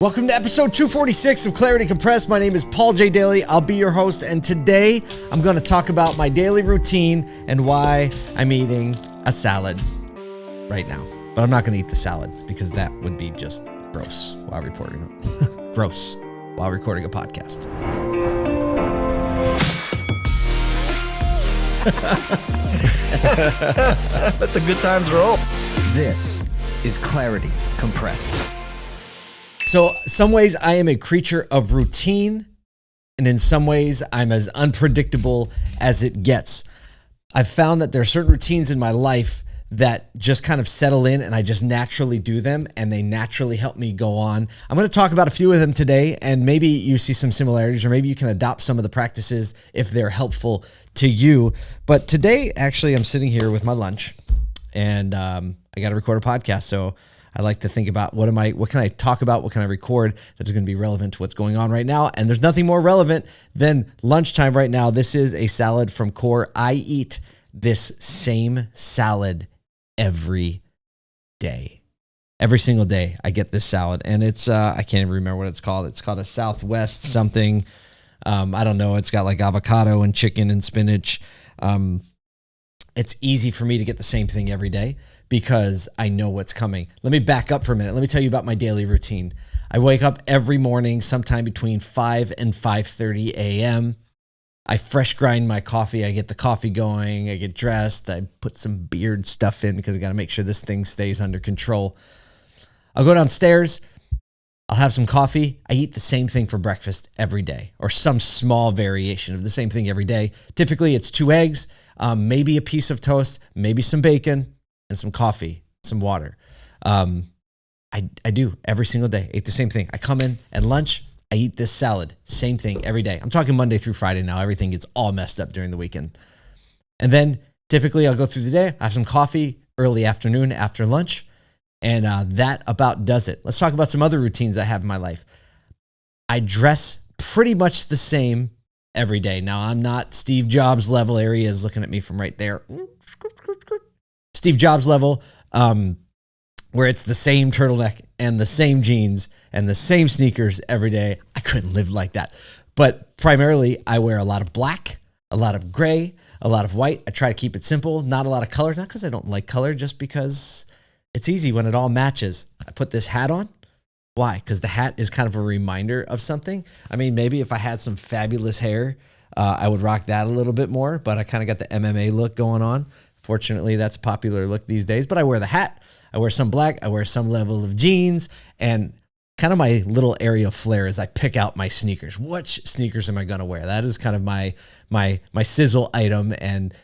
Welcome to episode 246 of Clarity Compressed. My name is Paul J. Daly. I'll be your host, and today I'm going to talk about my daily routine and why I'm eating a salad right now. But I'm not going to eat the salad because that would be just gross while recording. gross while recording a podcast. Let the good times roll. This is Clarity Compressed. So, some ways I am a creature of routine, and in some ways I'm as unpredictable as it gets. I've found that there are certain routines in my life that just kind of settle in and I just naturally do them and they naturally help me go on. I'm going to talk about a few of them today and maybe you see some similarities or maybe you can adopt some of the practices if they're helpful to you. But today, actually, I'm sitting here with my lunch and um, I got to record a podcast. So I like to think about what am I, what can I talk about? What can I record that is going to be relevant to what's going on right now? And there's nothing more relevant than lunchtime right now. This is a salad from Core. I eat this same salad every day. Every single day, I get this salad, and it's uh, I can't even remember what it's called. It's called a Southwest something. Um, I don't know. It's got like avocado and chicken and spinach. Um, it's easy for me to get the same thing every day because I know what's coming. Let me back up for a minute. Let me tell you about my daily routine. I wake up every morning sometime between 5 and 5:30 a.m. I fresh grind my coffee. I get the coffee going. I get dressed. I put some beard stuff in because I got to make sure this thing stays under control. I'll go downstairs. I'll have some coffee. I eat the same thing for breakfast every day, or some small variation of the same thing every day. Typically, it's two eggs, um, maybe a piece of toast, maybe some bacon, and some coffee, some water. Um, I, I do every single day. Eat the same thing. I come in at lunch. I eat this salad, same thing every day. I'm talking Monday through Friday now. Everything gets all messed up during the weekend. And then typically I'll go through the day, I have some coffee early afternoon after lunch, and uh, that about does it. Let's talk about some other routines I have in my life. I dress pretty much the same every day. Now, I'm not Steve Jobs level. Area is looking at me from right there. Steve Jobs level, um, where it's the same turtleneck and the same jeans and the same sneakers every day. I couldn't live like that. But primarily, I wear a lot of black, a lot of gray, a lot of white. I try to keep it simple, not a lot of color, not because I don't like color, just because it's easy when it all matches. I put this hat on. Why? Because the hat is kind of a reminder of something. I mean, maybe if I had some fabulous hair, uh, I would rock that a little bit more, but I kind of got the MMA look going on. Fortunately, that's a popular look these days. But I wear the hat, I wear some black, I wear some level of jeans, and kind of my little area of flair is I pick out my sneakers. Which sneakers am I going to wear? That is kind of my my my sizzle item. And you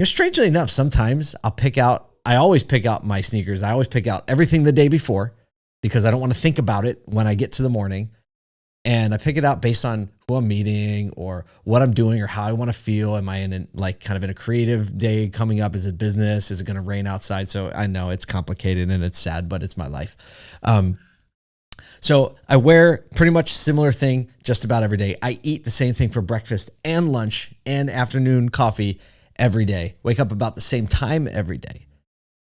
know, strangely enough, sometimes I'll pick out. I always pick out my sneakers. I always pick out everything the day before because I don't want to think about it when I get to the morning. And I pick it out based on who I'm meeting or what I'm doing or how I want to feel. Am I in a, like kind of in a creative day coming up? Is it business? Is it going to rain outside? So I know it's complicated and it's sad, but it's my life. Um, so I wear pretty much similar thing just about every day. I eat the same thing for breakfast and lunch and afternoon coffee every day. Wake up about the same time every day.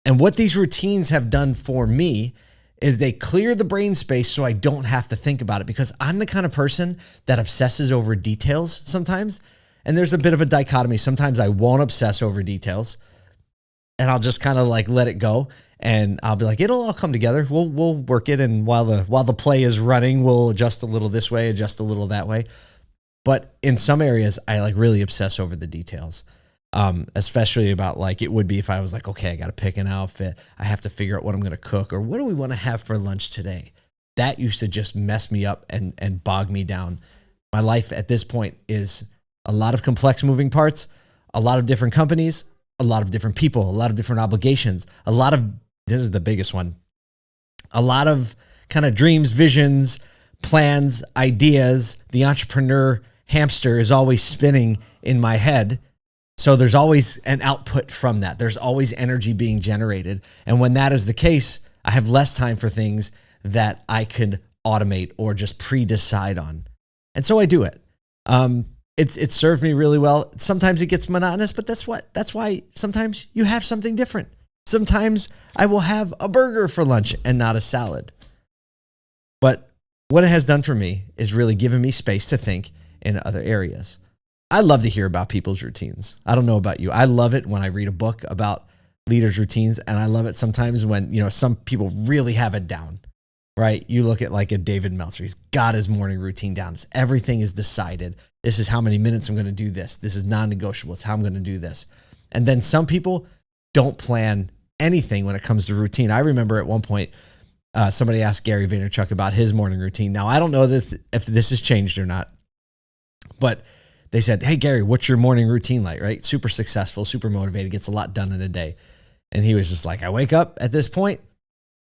And what these routines have done for me is they clear the brain space so I don't have to think about it because I'm the kind of person that obsesses over details sometimes. And there's a bit of a dichotomy. Sometimes I won't obsess over details and I'll just kind of like let it go and I'll be like, it'll all come together. We'll we'll work it, and while the while the play is running, we'll adjust a little this way, adjust a little that way. But in some areas, I like really obsess over the details, um, especially about like it would be if I was like, okay, I got to pick an outfit, I have to figure out what I'm going to cook, or what do we want to have for lunch today. That used to just mess me up and and bog me down. My life at this point is a lot of complex moving parts, a lot of different companies, a lot of different people, a lot of different obligations, a lot of this is the biggest one. A lot of kind of dreams, visions, plans, ideas. The entrepreneur hamster is always spinning in my head. So there's always an output from that. There's always energy being generated. And when that is the case, I have less time for things that I could automate or just pre-decide on. And so I do it. Um, it's it's served me really well. Sometimes it gets monotonous, but that's what that's why sometimes you have something different. Sometimes I will have a burger for lunch and not a salad. But what it has done for me is really given me space to think in other areas. I love to hear about people's routines. I don't know about you. I love it when I read a book about leaders' routines, and I love it sometimes when, you know, some people really have it down, right? You look at like a David Meltzer, he's got his morning routine down. It's, everything is decided. This is how many minutes I'm going to do this. This is non negotiable. It's how I'm going to do this. And then some people don't plan anything when it comes to routine. I remember at one point, uh, somebody asked Gary Vaynerchuk about his morning routine. Now, I don't know that if this has changed or not, but they said, Hey, Gary, what's your morning routine like? Right? Super successful, super motivated, gets a lot done in a day. And he was just like, I wake up at this point.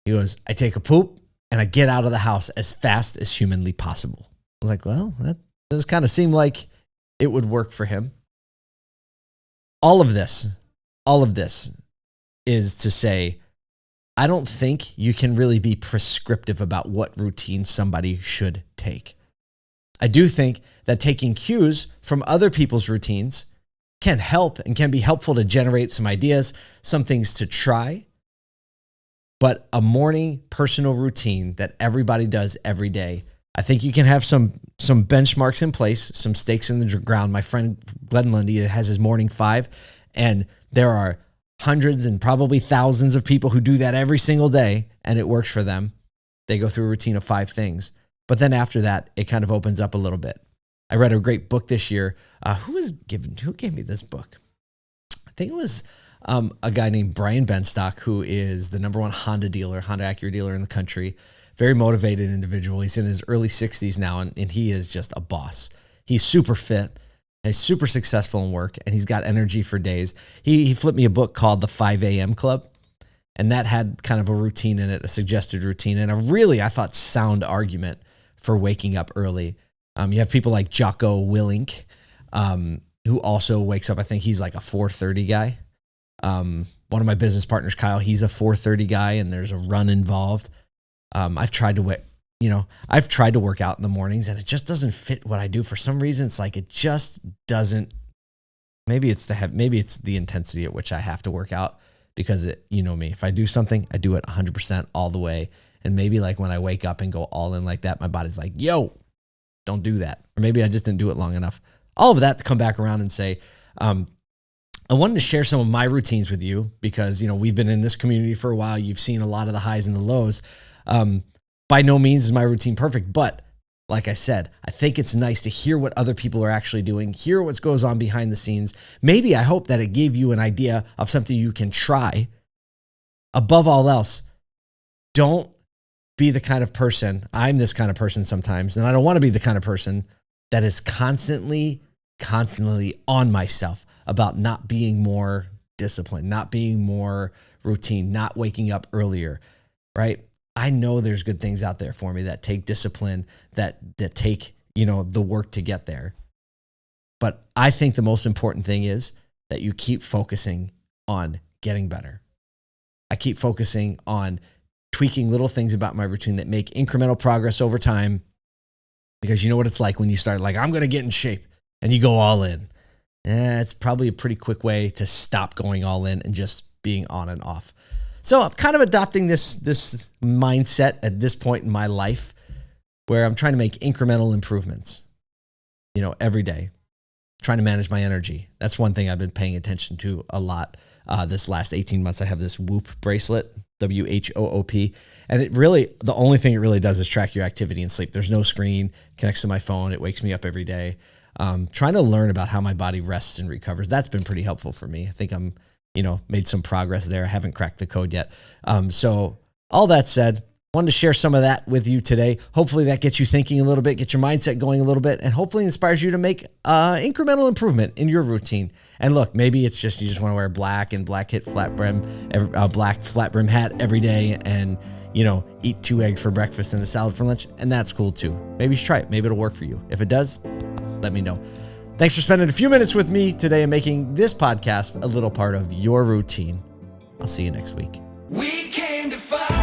He goes, I take a poop and I get out of the house as fast as humanly possible. I was like, Well, that does kind of seem like it would work for him. All of this, all of this is to say, I don't think you can really be prescriptive about what routine somebody should take. I do think that taking cues from other people's routines can help and can be helpful to generate some ideas, some things to try. But a morning personal routine that everybody does every day, I think you can have some some benchmarks in place, some stakes in the ground. My friend Glenn Lundy has his morning five, and there are hundreds and probably thousands of people who do that every single day, and it works for them. They go through a routine of five things. But then after that, it kind of opens up a little bit. I read a great book this year. Uh, who was given? Who gave me this book? I think it was um, a guy named Brian Benstock, who is the number one Honda dealer, Honda Acura dealer in the country. Very motivated individual. He's in his early 60s now, and, and he is just a boss. He's super fit. He's super successful in work, and he's got energy for days. He, he flipped me a book called The 5 a.m. Club and that had kind of a routine in it, a suggested routine, and a really, I thought, sound argument for waking up early. Um, you have people like Jocko Willink, um, who also wakes up. I think he's like a 4:30 guy. Um, one of my business partners, Kyle, he's a 4:30 guy, and there's a run involved. Um, I've tried to, you know, I've tried to work out in the mornings, and it just doesn't fit what I do. For some reason, it's like it just doesn't. Maybe it's the maybe it's the intensity at which I have to work out because it, you know me. If I do something, I do it 100% all the way and maybe like when I wake up and go all in like that, my body's like, yo, don't do that. Or maybe I just didn't do it long enough. All of that to come back around and say, um, I wanted to share some of my routines with you because, you know, we've been in this community for a while. You've seen a lot of the highs and the lows. Um, by no means is my routine perfect, but like I said, I think it's nice to hear what other people are actually doing, hear what goes on behind the scenes. Maybe I hope that it gave you an idea of something you can try. Above all else, don't be the kind of person, I'm this kind of person sometimes, and I don't want to be the kind of person that is constantly, constantly on myself about not being more disciplined, not being more routine, not waking up earlier, right? I know there's good things out there for me that take discipline, that that take, you know, the work to get there. But I think the most important thing is that you keep focusing on getting better. I keep focusing on tweaking little things about my routine that make incremental progress over time. Because you know what it's like when you start, like, I'm going to get in shape and you go all in. Eh, it's probably a pretty quick way to stop going all in and just being on and off. So I'm kind of adopting this, this mindset at this point in my life where I'm trying to make incremental improvements, you know, every day, trying to manage my energy. That's one thing I've been paying attention to a lot uh, this last 18 months. I have this Whoop bracelet W H O O P. And it really, the only thing it really does is track your activity and sleep. There's no screen, connects to my phone. It wakes me up every day. Um, trying to learn about how my body rests and recovers. That's been pretty helpful for me. I think I'm, you know, made some progress there. I haven't cracked the code yet. Um, so, all that said, wanted to share some of that with you today. Hopefully, that gets you thinking a little bit, get your mindset going a little bit, and hopefully inspires you to make uh, incremental improvement in your routine. And look, maybe it's just you just want to wear black and black hit flat brim, a black flat brim hat every day, and you know, eat two eggs for breakfast and a salad for lunch, and that's cool too. Maybe try it. Maybe it'll work for you. If it does, let me know. Thanks for spending a few minutes with me today and making this podcast a little part of your routine. I'll see you next week. We came to fight.